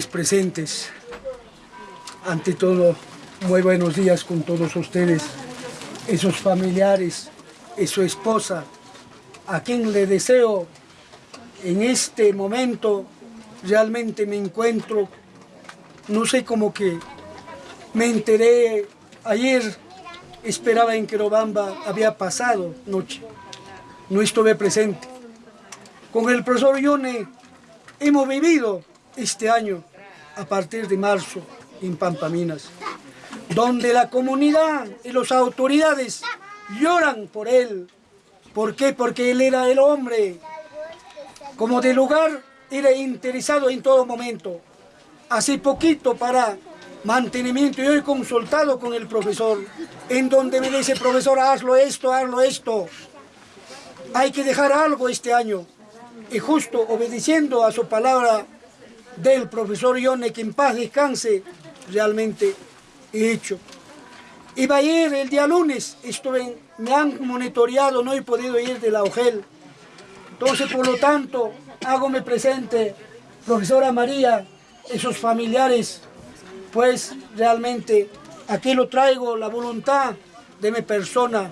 presentes, ante todo, muy buenos días con todos ustedes, esos familiares, su esposa, a quien le deseo en este momento, realmente me encuentro, no sé cómo que me enteré ayer, esperaba en Querobamba, había pasado noche, no estuve presente. Con el profesor Yone hemos vivido este año, a partir de marzo, en Pampaminas, donde la comunidad y las autoridades lloran por él. ¿Por qué? Porque él era el hombre. Como de lugar, era interesado en todo momento. Hace poquito para mantenimiento, yo he consultado con el profesor, en donde me dice, profesor, hazlo esto, hazlo esto. Hay que dejar algo este año. Y justo obedeciendo a su palabra del profesor Ione, que en paz descanse, realmente he hecho. Iba a ir el día lunes, estuve, me han monitoreado, no he podido ir de la OGEL. Entonces, por lo tanto, hágome presente, profesora María, esos familiares, pues realmente aquí lo traigo, la voluntad de mi persona.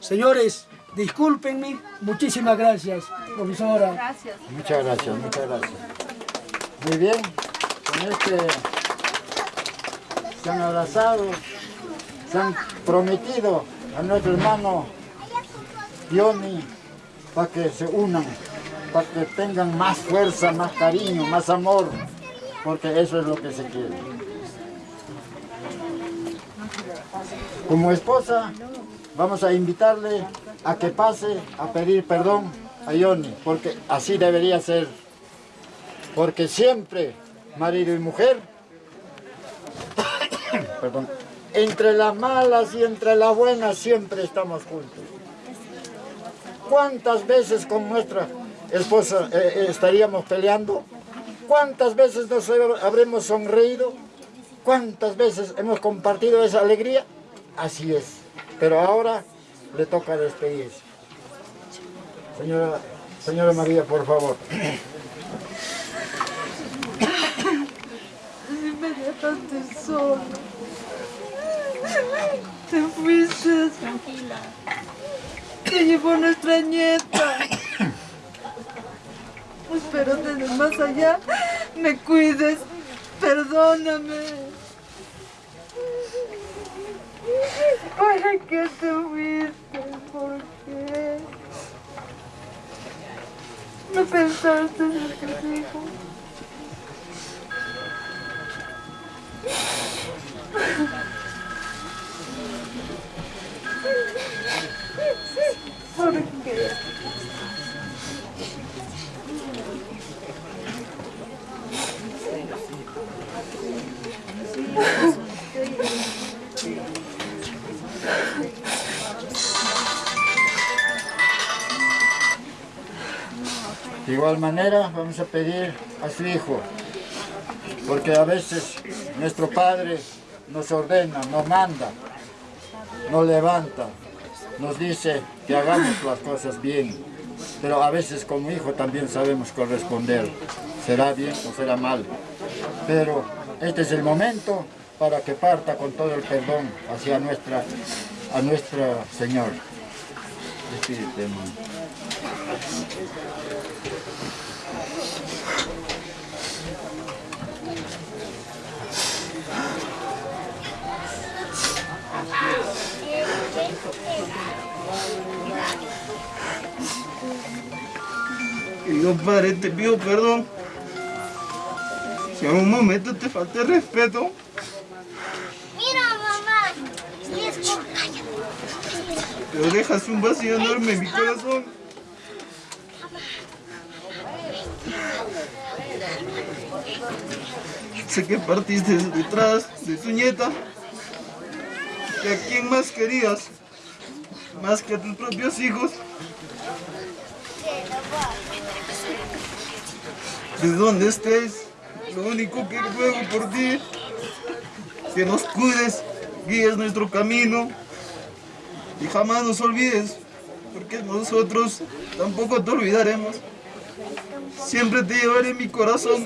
Señores, discúlpenme, muchísimas gracias, profesora. Gracias. Muchas gracias, muchas gracias. Muy bien, con este se han abrazado, se han prometido a nuestro hermano Yoni para que se unan, para que tengan más fuerza, más cariño, más amor, porque eso es lo que se quiere. Como esposa, vamos a invitarle a que pase a pedir perdón a Yoni, porque así debería ser. Porque siempre, marido y mujer, entre las malas y entre las buenas siempre estamos juntos. ¿Cuántas veces con nuestra esposa eh, eh, estaríamos peleando? ¿Cuántas veces nos habremos sonreído? ¿Cuántas veces hemos compartido esa alegría? Así es. Pero ahora le toca despedirse. Señora, señora María, por favor. Me dejaste solo. Te fuiste. Tranquila. Te llevó nuestra nieta. Espero desde más allá me cuides. Perdóname. ¿Para qué te fuiste? ¿Por qué? No pensaste en tus hijos. ¿Por qué? De igual manera vamos a pedir a su hijo, porque a veces nuestro padre nos ordena, nos manda, nos levanta, nos dice que hagamos las cosas bien, pero a veces como hijo también sabemos corresponder, será bien o será mal, pero este es el momento para que parta con todo el perdón hacia nuestra, a nuestro Señor. Despídete, Querido padre, te pido perdón. Si en un momento te falté respeto. Mira, mamá. Pero dejas un vacío enorme en mi corazón. Sé que partiste detrás de tu nieta. ¿Y a quién más querías? Más que a tus propios hijos. ¿De donde estés? Lo único que ruego por ti, que nos cuides, guíes nuestro camino y jamás nos olvides, porque nosotros tampoco te olvidaremos. Siempre te llevaré en mi corazón.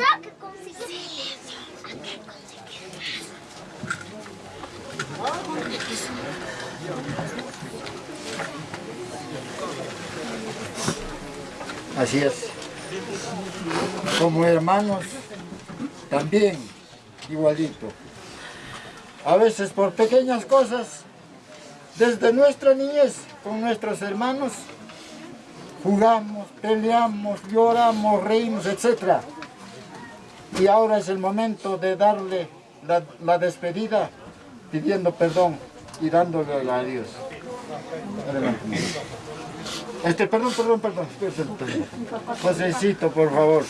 Así es. Como hermanos, también igualito. A veces por pequeñas cosas, desde nuestra niñez con nuestros hermanos, jugamos, peleamos, lloramos, reímos, etc. Y ahora es el momento de darle la, despedida, pidiendo perdón y dándole el adiós. Adelante. Este, perdón, perdón, perdón. Josécito, por favor.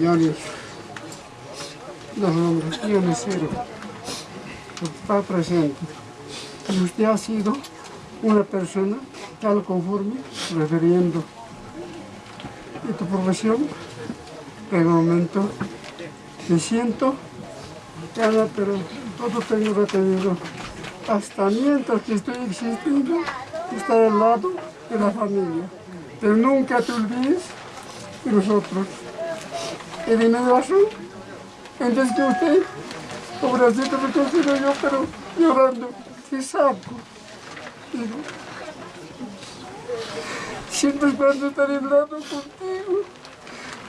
Yonis, los nombres Dionisero, está presente. Y usted ha sido una persona tal conforme, refiriendo de tu profesión, en el momento pero todo tengo retenido. Hasta mientras que estoy existiendo, estar al lado de la familia. Pero nunca te olvides de nosotros. Y dime razón, entonces que usted, pobrecito me considero yo, pero llorando, qué saco. Digo, siempre esperando estar en lado contigo.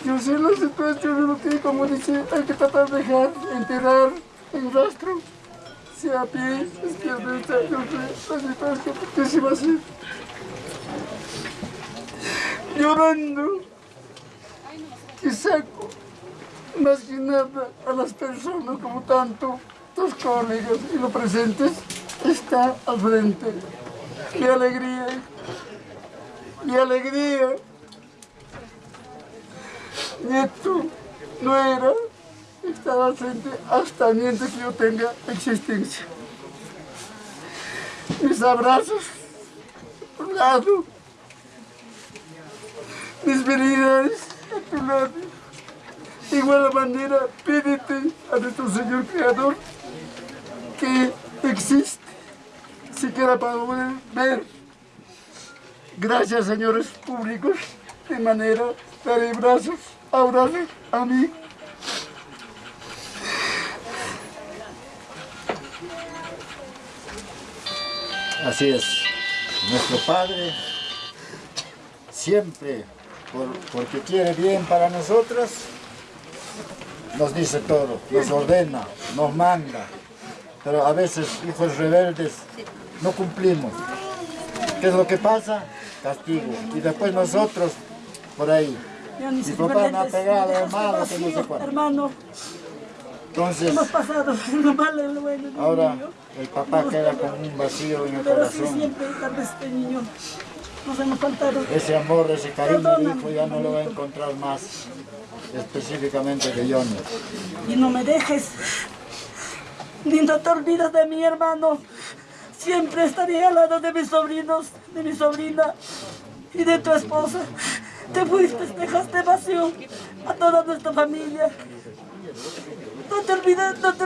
Yo sé la situación de lo que, como dice, hay que tratar de dejar, enterrar en rastro, sea a pie, izquierda, la situación, ¿qué se va a hacer? Llorando, que saco, más que nada, a las personas como tanto, tus colegas y los presentes, está al frente. ¡Qué alegría! ¡Qué alegría! Nieto, no era estar al frente hasta mientras que yo tenga existencia. Mis abrazos, a tu lado, mis felicidades a tu lado. De igual manera, pídete a nuestro Señor Creador que existe, siquiera para poder ver. Gracias, señores públicos, de manera de brazos, abrazos a mí. Así es. Nuestro Padre siempre, por- porque quiere bien para nosotros, nos dice todo, nos ordena, nos manda. Pero a veces, hijos rebeldes, no cumplimos. ¿Qué es lo que pasa? Castigo. Y después nosotros, por ahí. Yonis, Mi papá me ha Fernández, pegado, hermano, que no sé vacío, cuánto. Hermano, Entonces, hemos pasado lo malo y lo bueno de ahora niño. el papá queda con un vacío en el Pero sí corazón. siempre tal vez este niño nos hemos faltado. Ese amor, ese cariño de Perdóname, hijo ya no lo va a encontrar más, específicamente de Johnny. Y no me dejes. Ni no te olvides de mi hermano. Siempre estaré al lado de mis sobrinos, de mi sobrina y de tu esposa. Te fuiste, dejaste vacío a toda nuestra familia. No te olvides, no te,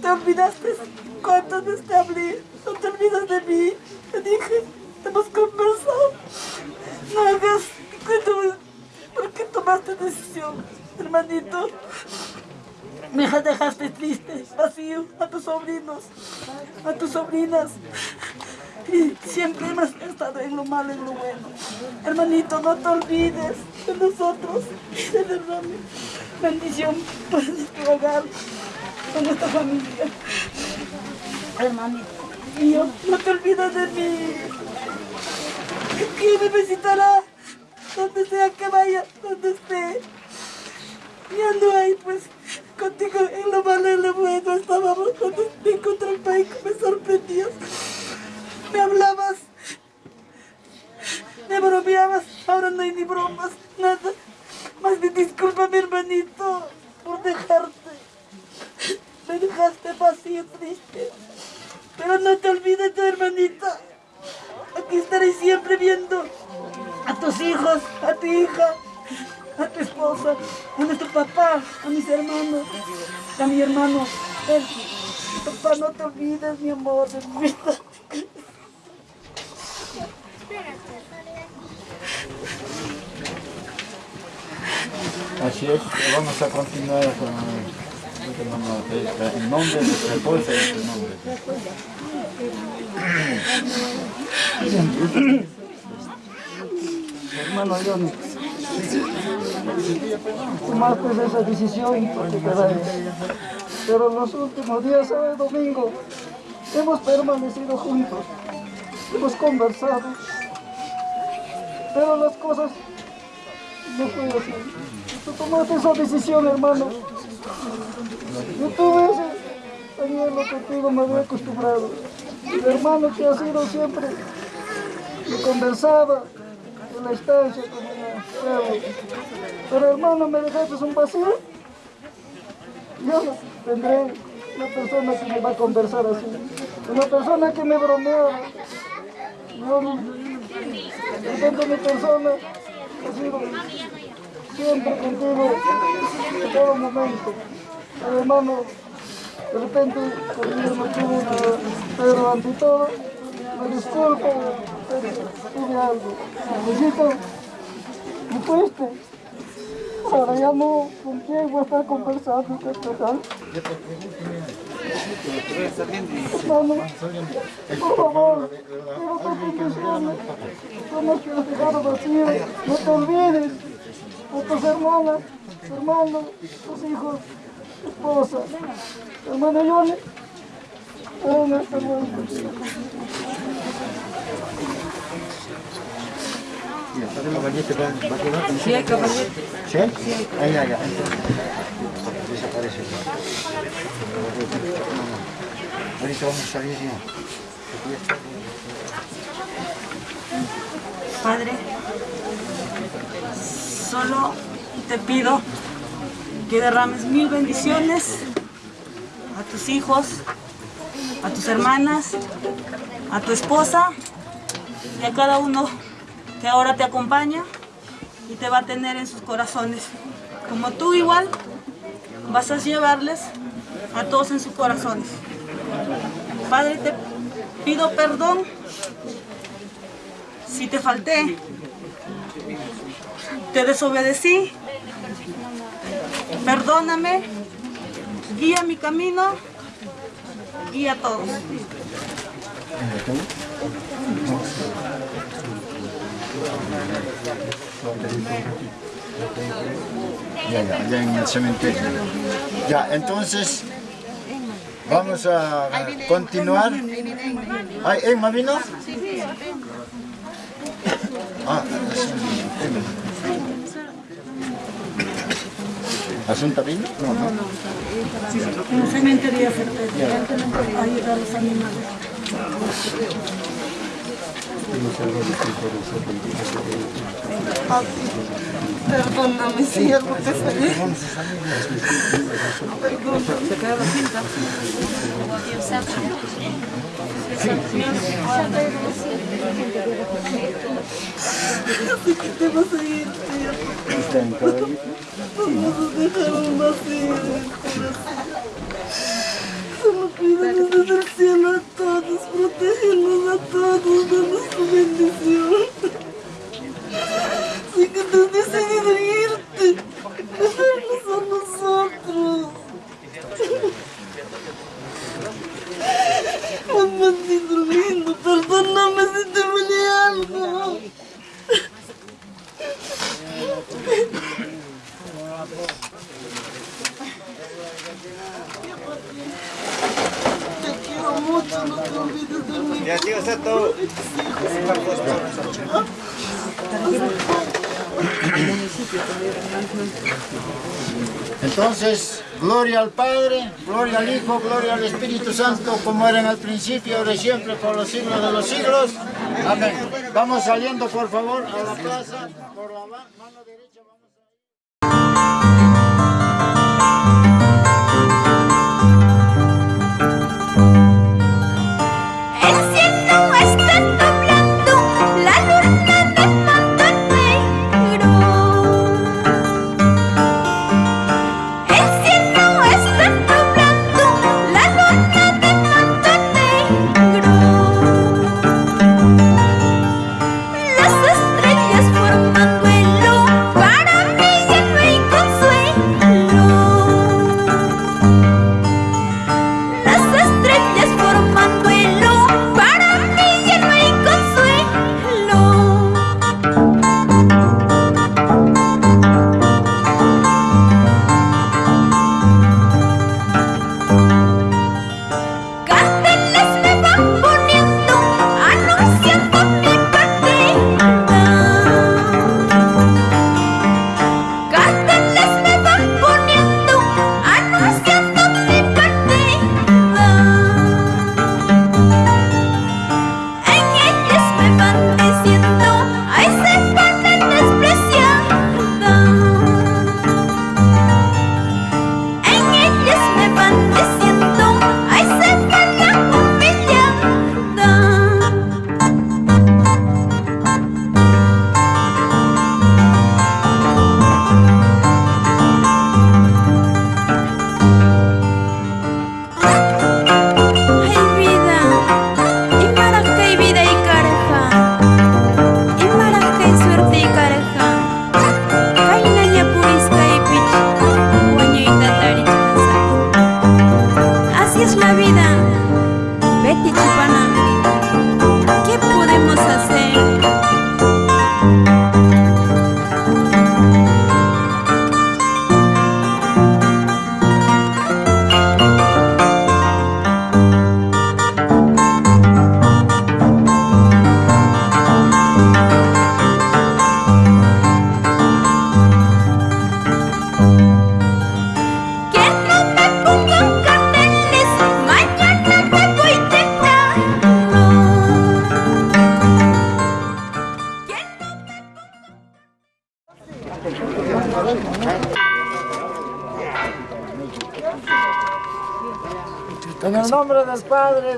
te olvidaste cuántas veces te hablé. No te olvides de mí. Te dije, hemos conversado. No hagas, ¿por qué tomaste decisión, hermanito? Me dejaste triste, vacío, a tus sobrinos, a tus sobrinas. Y siempre hemos estado en lo malo y en lo bueno. Hermanito, no te olvides de nosotros. De verdad, bendición por nuestro hogar, por nuestra familia. Hermanito mío, no te olvides de mí. ¿Quién me visitará? Donde sea que vaya, donde esté. Ya no hay, pues, contigo en lo malo y en lo bueno estábamos cuando te encontré el país, me sorprendías. Me hablabas, me bromeabas, ahora no hay ni bromas, nada. Más bien discúlpame, hermanito, por dejarte. Me dejaste vacío, triste. Pero no te olvides de hermanita. Aquí estaré siempre viendo a tus hijos, a tu hija, a tu esposa, a nuestro papá, a mis hermanos, a mi hermano. Papá, no te olvides, mi amor, de Así es, vamos a continuar con el nombre de su esposa y su nombre. Hermano Johnny, tomaste esa decisión porque Pero los últimos días, sábado y domingo, hemos permanecido juntos, hemos conversado, pero las cosas no fue así. Tú tomaste esa decisión, hermano. Yo tuve ese anhelo contigo, me había acostumbrado. El hermano que ha sido siempre, me conversaba en la estancia con el. Pero hermano, me dejaste un vacío. Yo tendré una persona que me va a conversar así. Una persona que me bromeaba. Yo repente mi persona siempre contigo en todo momento. Hermano, de repente conmigo una, pero ante todo, me disculpo, pero tuve algo. Necesito, me fuiste. Ahora ya no, ¿con quién voy a estar conversando? ¿Qué por favor, quiero no te olvides de tus hermanas, hermanos, tus hijos, tu esposa. Hermano Johnny, aún está bueno. ¿Caballete va, va a quedar? Sí, hay. Ahí, allá. Desaparece. Ahorita vamos a salir. Padre, solo te pido que derrames mil bendiciones a tus hijos, a tus hermanas, a tu esposa y a cada uno que ahora te acompaña y te va a tener en sus corazones. Como tú igual vas a llevarles a todos en sus corazones. Padre, te pido perdón si te falté, te desobedecí, perdóname, guía mi camino, guía a todos. Ya, ya, allá en el cementerio. Ya, entonces vamos a continuar. ¿Ay, Emma vino? Ah, ¿Asunta vino? No, no. En el cementerio certeza, ayudar a los animales. Perdóname si algo te fallé. Así que te vas a ir, tío. Está en caballito. Vamos a dejar un vacío en el corazón. Solo pídanos desde el cielo a todos, protégenos a todos, danos tu bendición. Si que tú has decidido irte, dejarnos a nosotros. Mamacito lindo, perdóname si te fallé algo. Te quiero mucho, no te olvides de mí. Ya, tío, está todo. Entonces, gloria al Padre, gloria al Hijo, gloria al Espíritu Santo, como era en el principio, ahora y siempre, por los siglos de los siglos. Amén. Vamos saliendo, por favor, a la plaza.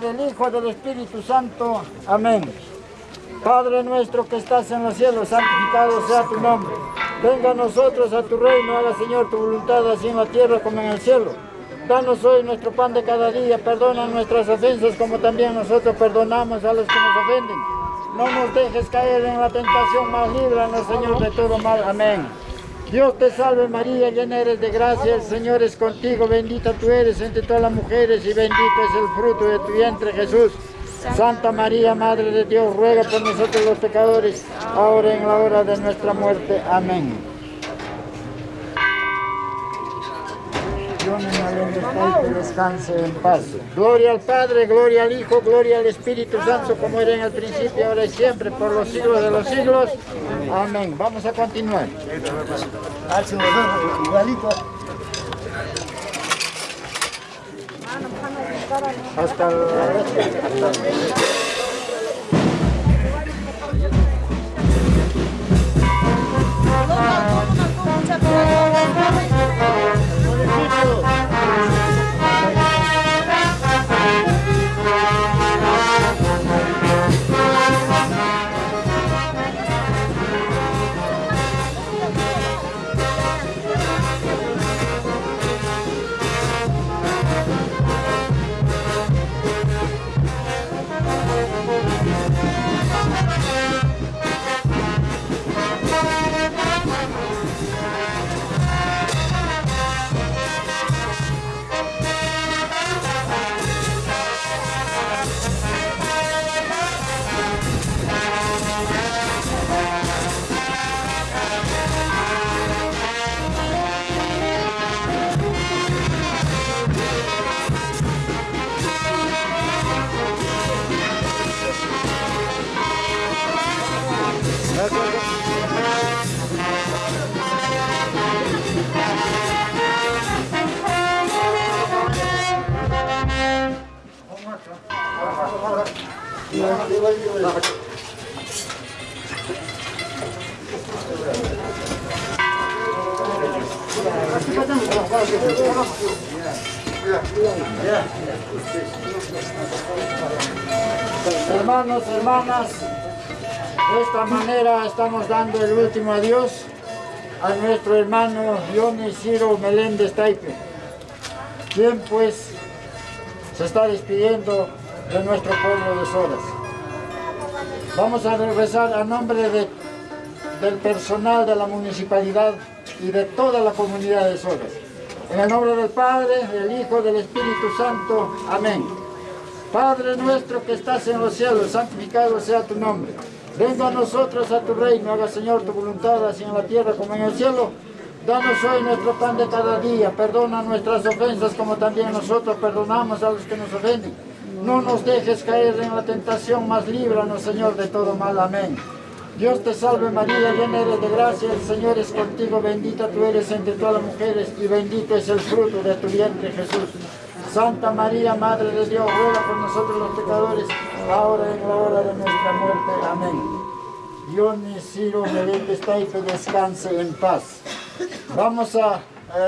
Del Hijo, del Espíritu Santo. Amén. Padre nuestro que estás en los cielos, santificado sea tu nombre. Venga a nosotros a tu reino, haga Señor tu voluntad, así en la tierra como en el cielo. Danos hoy nuestro pan de cada día, perdona nuestras ofensas como también nosotros perdonamos a los que nos ofenden. No nos dejes caer en la tentación, mas líbranos, Señor, de todo mal. Amén. Dios te salve María, llena eres de gracia, el Señor es contigo, bendita tú eres entre todas las mujeres y bendito es el fruto de tu vientre Jesús. Santa María, Madre de Dios, ruega por nosotros los pecadores, ahora y en la hora de nuestra muerte. Amén. Gloria al Padre, gloria al Hijo, gloria al Espíritu Santo, como era en el principio, ahora y siempre, por los siglos de los siglos. Amén. Vamos a continuar. Hasta la... Hermanos, estamos dando el último adiós a nuestro hermano Johnny Ciro Meléndez Taipe, quien pues se está despidiendo de nuestro pueblo de Soras. Vamos a rezar a nombre de- del personal de la municipalidad y de toda la comunidad de Soras. En el nombre del Padre, del Hijo, del Espíritu Santo. Amén. Padre nuestro que estás en los cielos, santificado sea tu nombre. Venga a nosotros a tu reino, haga Señor tu voluntad, así en la tierra como en el cielo. Danos hoy nuestro pan de cada día, perdona nuestras ofensas como también nosotros perdonamos a los que nos ofenden. No nos dejes caer en la tentación, mas líbranos Señor de todo mal. Amén. Dios te salve María, llena eres de gracia, el Señor es contigo, bendita tú eres entre todas las mujeres y bendito es el fruto de tu vientre Jesús. Santa María, Madre de Dios, ruega por nosotros los pecadores, ahora y en la hora de nuestra muerte. Amén. Dios Ciro Meléndez Taife descanse en paz. Vamos a,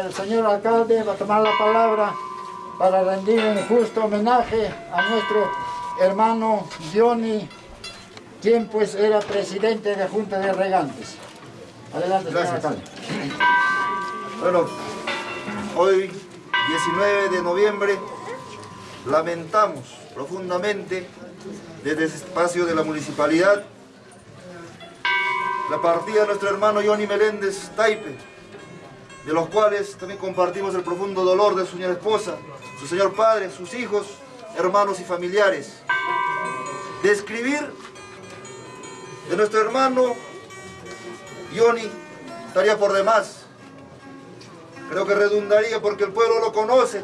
el señor alcalde va a tomar la palabra para rendir un justo homenaje a nuestro hermano Johnny, quien pues era presidente de la Junta de Regantes. Adelante, señor alcalde. Bueno, hoy, 19 de noviembre, lamentamos profundamente desde ese espacio de la municipalidad la partida de nuestro hermano Johnny Meléndez Taipe, de los cuales también compartimos el profundo dolor de su señora esposa, su señor padre, sus hijos, hermanos y familiares. Describir de nuestro hermano Johnny estaría por demás. Creo que redundaría porque el pueblo lo conoce.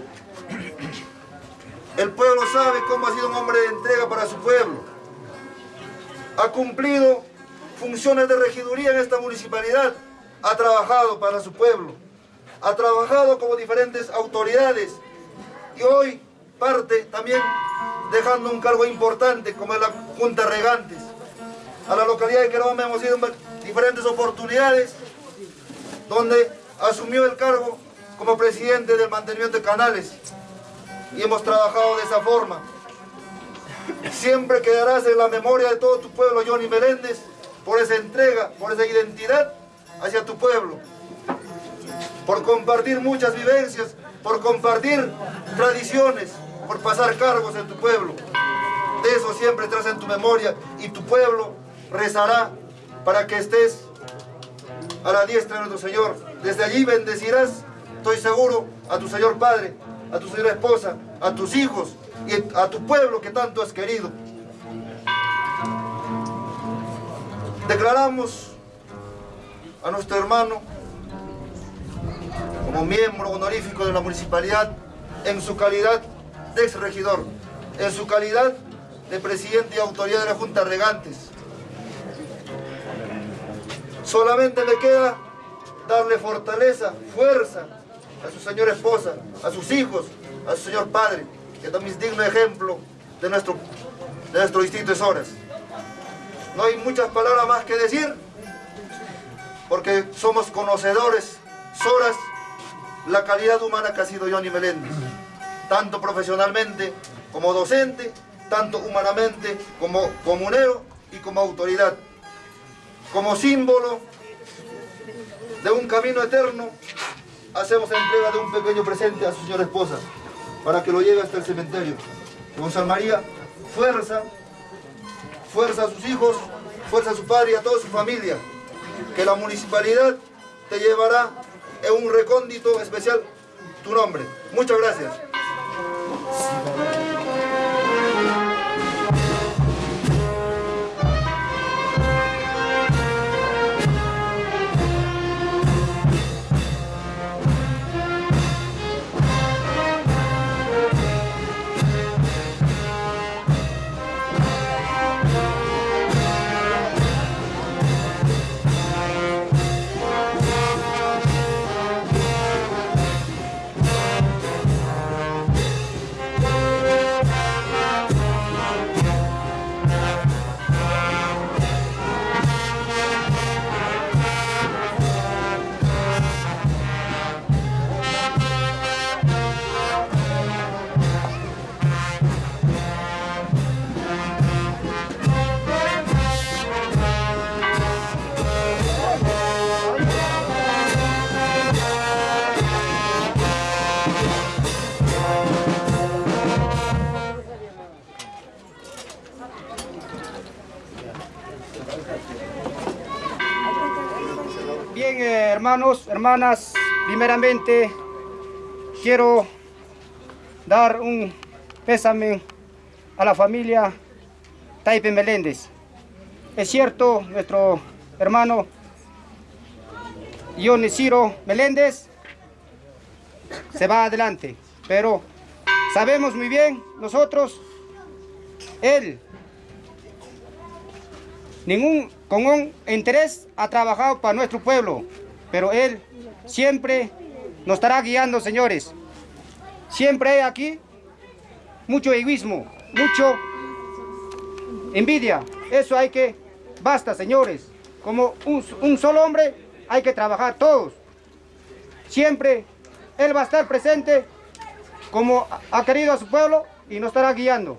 El pueblo sabe cómo ha sido un hombre de entrega para su pueblo. Ha cumplido funciones de regiduría en esta municipalidad. Ha trabajado para su pueblo. Ha trabajado como diferentes autoridades. Y hoy parte también dejando un cargo importante como es la Junta Regantes. A la localidad de Queroma hemos ido en diferentes oportunidades donde asumió el cargo como presidente del mantenimiento de canales y hemos trabajado de esa forma. Siempre quedarás en la memoria de todo tu pueblo, Johnny Meléndez, por esa entrega, por esa identidad hacia tu pueblo, por compartir muchas vivencias, por compartir tradiciones, por pasar cargos en tu pueblo. De eso siempre estás en tu memoria y tu pueblo rezará para que estés a la diestra de nuestro Señor. Desde allí bendecirás, estoy seguro, a tu Señor Padre, a tu señora esposa, a tus hijos y a tu pueblo que tanto has querido. Declaramos a nuestro hermano como miembro honorífico de la municipalidad en su calidad de exregidor, en su calidad de presidente y autoridad de la Junta Regantes. Solamente me queda darle fortaleza, fuerza a su señora esposa, a sus hijos, a su señor padre, que también es digno ejemplo de nuestro, de nuestro distrito de Soras. No hay muchas palabras más que decir, porque somos conocedores, Soras, la calidad humana que ha sido Johnny Meléndez, tanto profesionalmente como docente, tanto humanamente como comunero y como autoridad, como símbolo de un camino eterno, hacemos entrega de un pequeño presente a su señora esposa, para que lo lleve hasta el cementerio. Gonzalo María, fuerza, fuerza a sus hijos, fuerza a su padre y a toda su familia, que la municipalidad te llevará en un recóndito especial tu nombre. Muchas gracias. Hermanas, primeramente quiero dar un pésame a la familia Taipe Meléndez. Es cierto, nuestro hermano Ione Ciro Meléndez se va adelante, pero sabemos muy bien nosotros, él ningún con un interés ha trabajado para nuestro pueblo, pero él siempre nos estará guiando, señores. Siempre hay aquí mucho egoísmo, mucho envidia. Eso hay que, basta, señores. Como un, un solo hombre hay que trabajar todos. Siempre él va a estar presente como ha querido a su pueblo y nos estará guiando.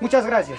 Muchas gracias.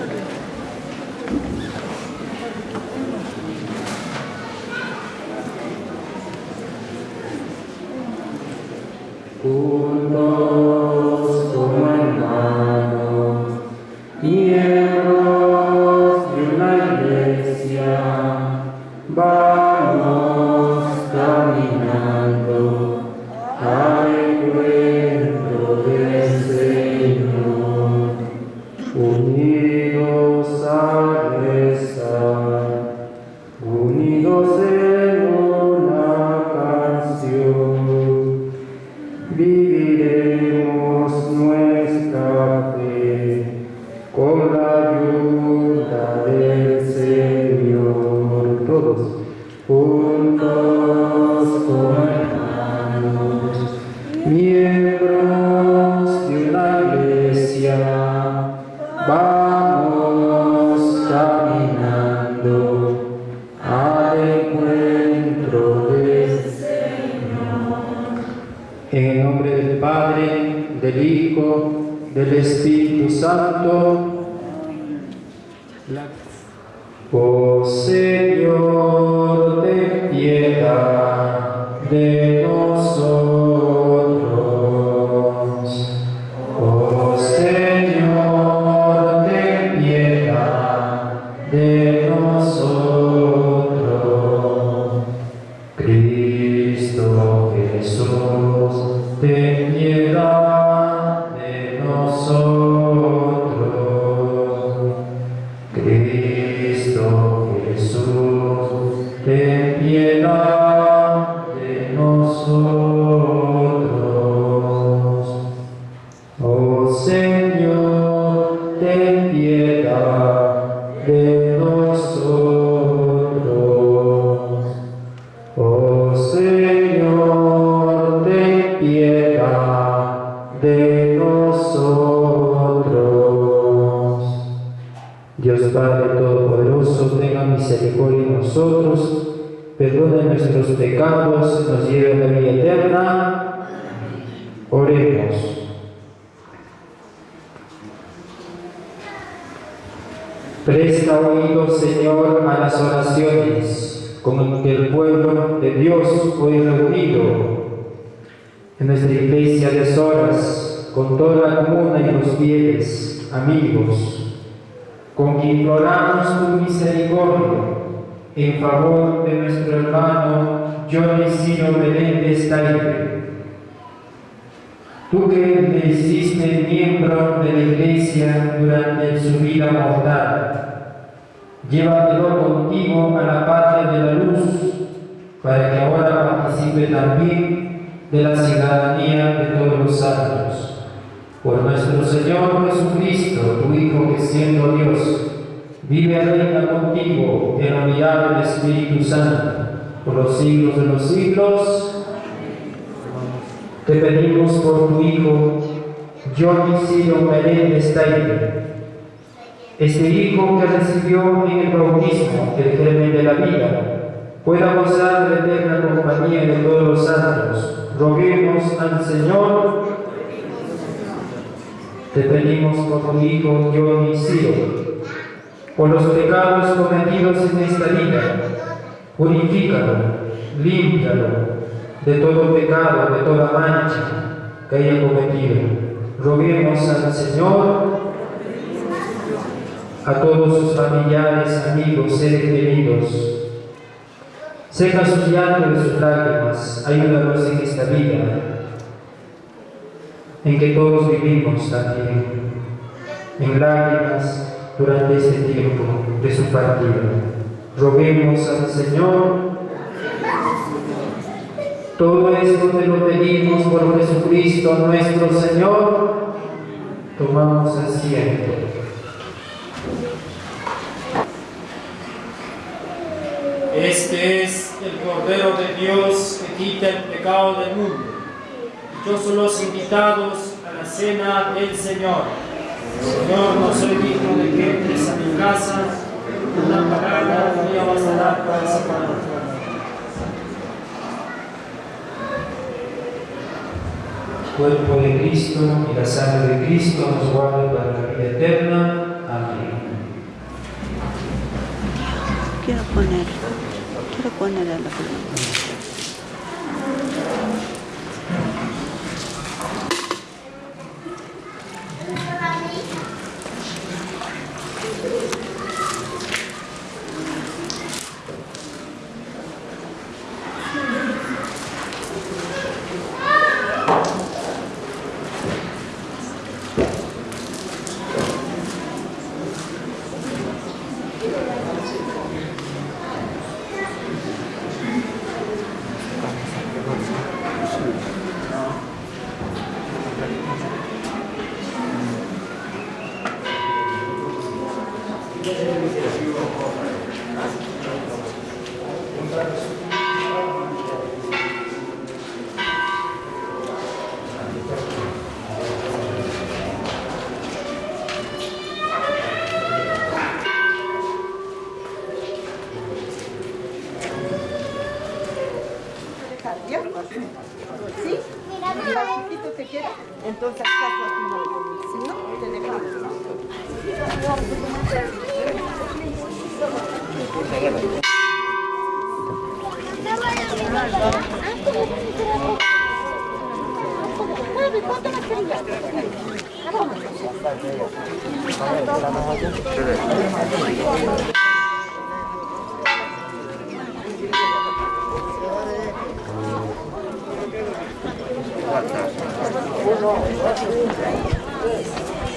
Juntos en nuestra iglesia de Soras, con toda la comuna y los fieles, amigos, con quien imploramos tu misericordia en favor de nuestro hermano Johnny Ciro Meléndez Taire. Tú que le hiciste miembro de la iglesia durante su vida mortal, llévatelo contigo a la patria de la luz, para que ahora participe también de la ciudadanía de todos los santos. Por nuestro Señor Jesucristo, tu Hijo que siendo Dios, vive y reina contigo en la unidad del Espíritu Santo, por los siglos de los siglos. Te pedimos por tu Hijo, Johnny Ciro Meléndez Taire, este Hijo que recibió en el bautismo el germen de la vida, pueda gozar de eterna compañía de todos los santos. Roguemos al Señor. Te pedimos por tu Hijo Ciro, por los pecados cometidos en esta vida, purifícalo, límpialo de todo pecado, de toda mancha que haya cometido. Roguemos al Señor a todos sus familiares, amigos, seres queridos. Seca sus llantos y sus lágrimas, ayúdanos en esta vida, en que todos vivimos también, en lágrimas durante este tiempo de su partida. Roguemos al Señor. Todo esto te lo pedimos por Jesucristo nuestro Señor. Tomamos asiento. Este es el Cordero de Dios que quita el pecado del mundo. Dichosos los invitados a la cena del Señor. Señor, no soy digno de que entres a mi casa, una palabra mía bastará para separar. Cuerpo de Cristo y la sangre de Cristo nos guarde para la vida eterna. Amén. Quiero poner, quiero poner a la.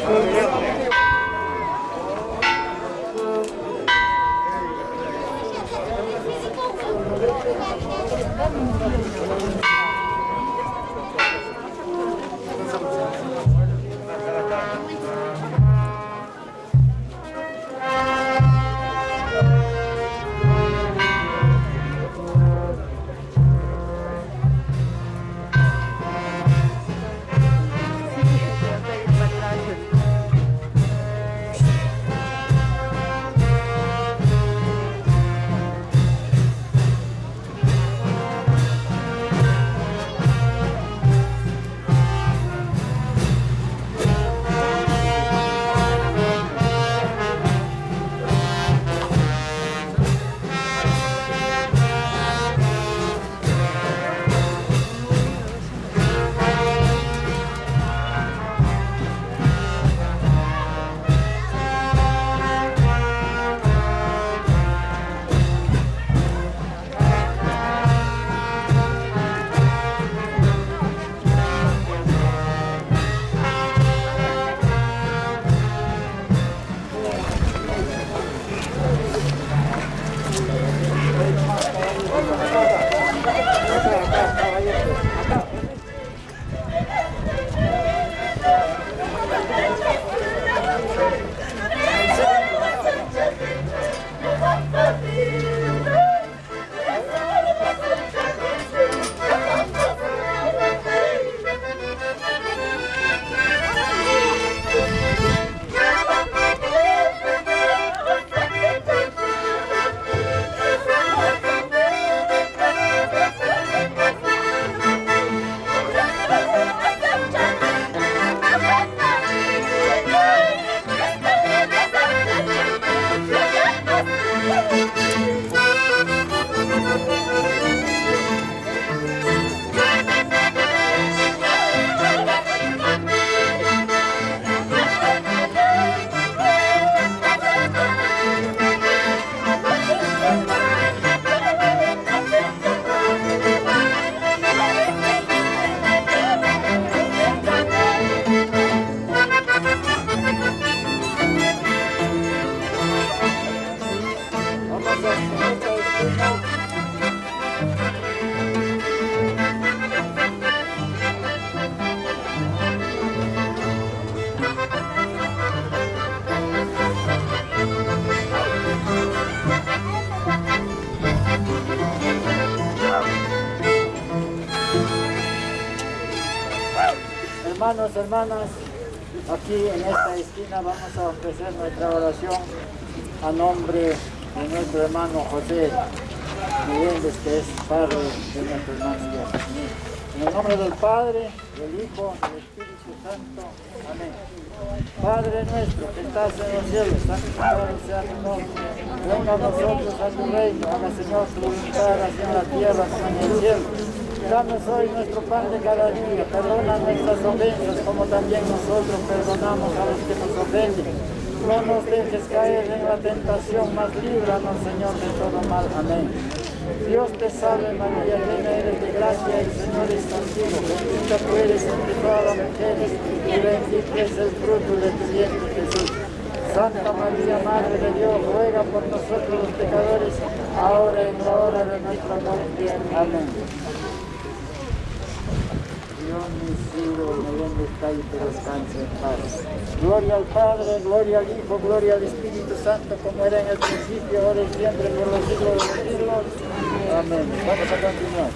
Thank. Hermanas, aquí en esta esquina vamos a ofrecer nuestra oración a nombre de nuestro hermano José que es padre de nuestro hermano. En el nombre del Padre, del Hijo del Espíritu Santo. Amén. Padre nuestro que estás en los cielos, santificado sea tu nombre. Venga a nosotros a tu reino, haga Señor tu voluntad, así en la tierra como en el cielo. Danos hoy nuestro pan de cada día, perdona nuestras ofensas como también nosotros perdonamos a los que nos ofenden. No nos dejes caer en la tentación, mas líbranos, Señor, de todo mal. Amén. Dios te salve María, llena eres de gracia, el Señor es contigo. Bendita tú eres entre todas las mujeres y bendito es el fruto de tu vientre, Jesús. Santa María, Madre de Dios, ruega por nosotros los pecadores, ahora y en la hora de nuestra muerte. Amén. En donde está y que descanse en paz. Gloria al Padre, gloria al Hijo, gloria al Espíritu Santo, como era en principio, ahora y siempre, por los siglos de los siglos. Amén. Vamos a continuar.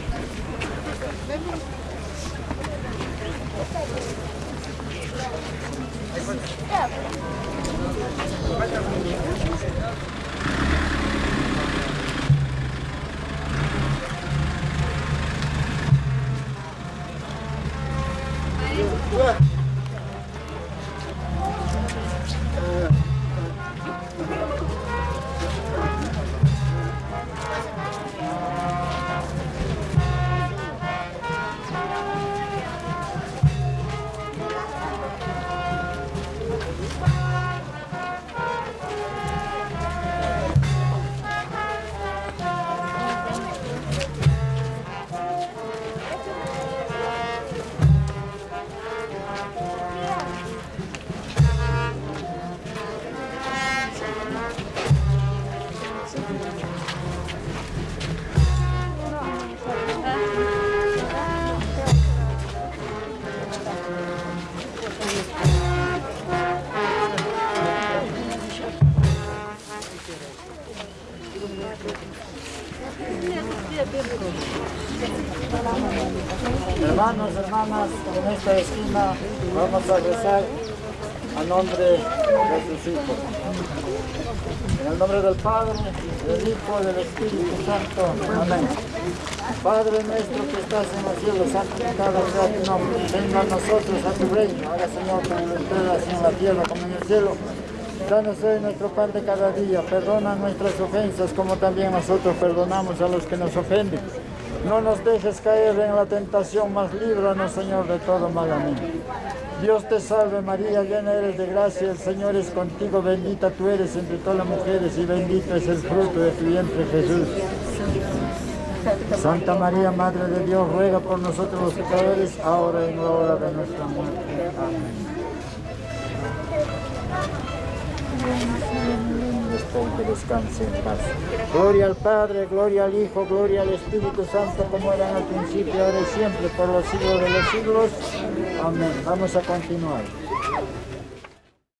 Hermanos, en esta esquina vamos a rezar a nombre de sus hijos. En el nombre del Padre, del Hijo y del Espíritu Santo. Amén. Padre nuestro que estás en los cielos, santificado sea tu nombre. Venga a nosotros a tu reino. Haga Señor tu voluntad así en la tierra como en el cielo. Danos hoy nuestro pan de cada día. Perdona nuestras ofensas como también nosotros perdonamos a los que nos ofenden. No nos dejes caer en la tentación, mas líbranos, Señor, de todo mal. Amén. Dios te salve María, llena eres de gracia, el Señor es contigo, bendita tú eres entre todas las mujeres y bendito es el fruto de tu vientre Jesús. Santa María, Madre de Dios, ruega por nosotros los pecadores, ahora y en la hora de nuestra muerte. Amén. Descanse en paz. Gloria al Padre, gloria al Hijo, gloria al Espíritu Santo, como era en el principio, ahora y siempre, por los siglos de los siglos. Amén. Vamos a continuar.